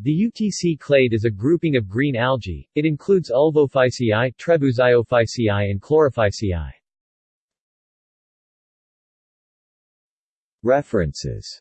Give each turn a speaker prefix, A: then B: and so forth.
A: The UTC clade is a grouping of green algae, it includes Ulvophyceae, Trebouxiophyceae and Chlorophyceae.
B: References